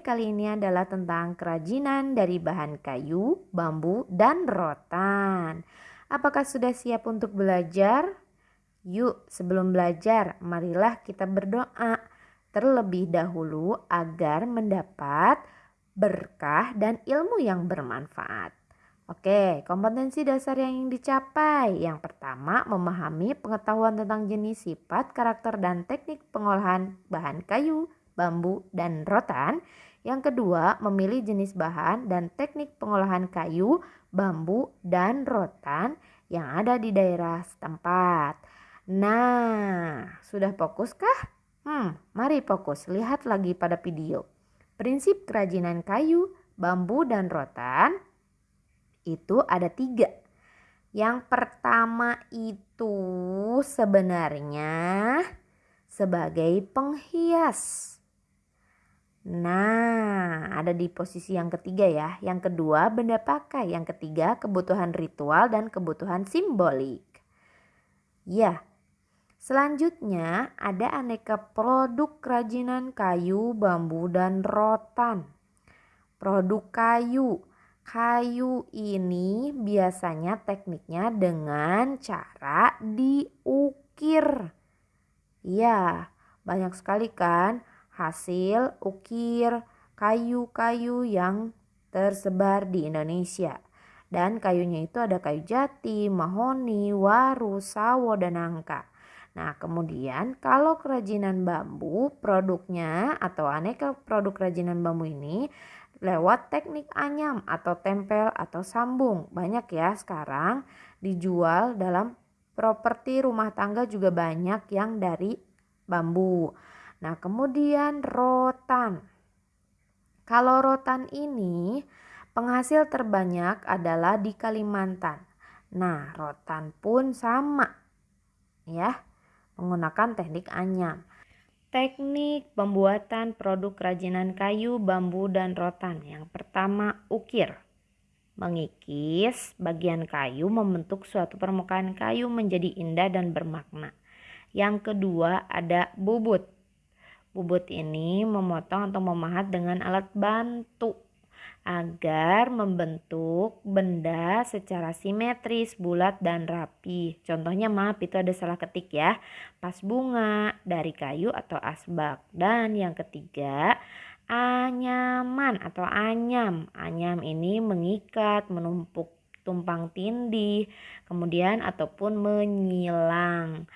Kali ini adalah tentang kerajinan dari bahan kayu, bambu, dan rotan. Apakah sudah siap untuk belajar? Yuk, sebelum belajar, marilah kita berdoa terlebih dahulu agar mendapat berkah dan ilmu yang bermanfaat. Oke, kompetensi dasar yang ingin dicapai. Yang pertama, memahami pengetahuan tentang jenis, sifat, karakter, dan teknik pengolahan bahan kayu, bambu, dan rotan. Yang kedua, memilih jenis bahan dan teknik pengolahan kayu, bambu, dan rotan yang ada di daerah setempat. Nah, sudah fokuskah? Hmm, mari fokus. Lihat lagi pada video. Prinsip kerajinan kayu, bambu, dan rotan itu ada tiga. Yang pertama itu sebenarnya sebagai penghias. Nah, ada di posisi yang ketiga ya. Yang kedua, benda pakai. Yang ketiga, kebutuhan ritual dan kebutuhan simbolik. Ya, selanjutnya ada aneka produk kerajinan kayu, bambu, dan rotan. Produk kayu. Kayu ini biasanya tekniknya dengan cara diukir. Ya, banyak sekali kan hasil ukir kayu-kayu yang tersebar di Indonesia. Dan kayunya itu ada kayu jati, mahoni, waru, sawo, dan nangka. Nah, kemudian kalau kerajinan bambu, produknya atau aneka produk kerajinan bambu ini lewat teknik anyam atau tempel atau sambung. Banyak ya sekarang dijual dalam properti rumah tangga juga banyak yang dari bambu. Nah, kemudian rotan. Kalau rotan ini penghasil terbanyak adalah di Kalimantan. Nah, rotan pun sama ya, menggunakan teknik anyam. Teknik pembuatan produk kerajinan kayu, bambu, dan rotan. Yang pertama, ukir. Mengikis bagian kayu membentuk suatu permukaan kayu menjadi indah dan bermakna. Yang kedua, ada bubut Bubut ini memotong atau memahat dengan alat bantu agar membentuk benda secara simetris, bulat, dan rapi. Contohnya maaf itu ada salah ketik ya. Pas bunga dari kayu atau asbak. Dan yang ketiga anyaman atau anyam. Anyam ini mengikat, menumpuk tumpang tindih, kemudian ataupun menyilang.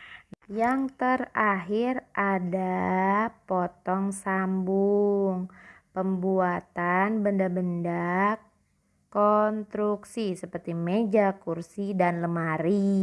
Yang terakhir ada potong sambung, pembuatan benda-benda konstruksi seperti meja, kursi, dan lemari.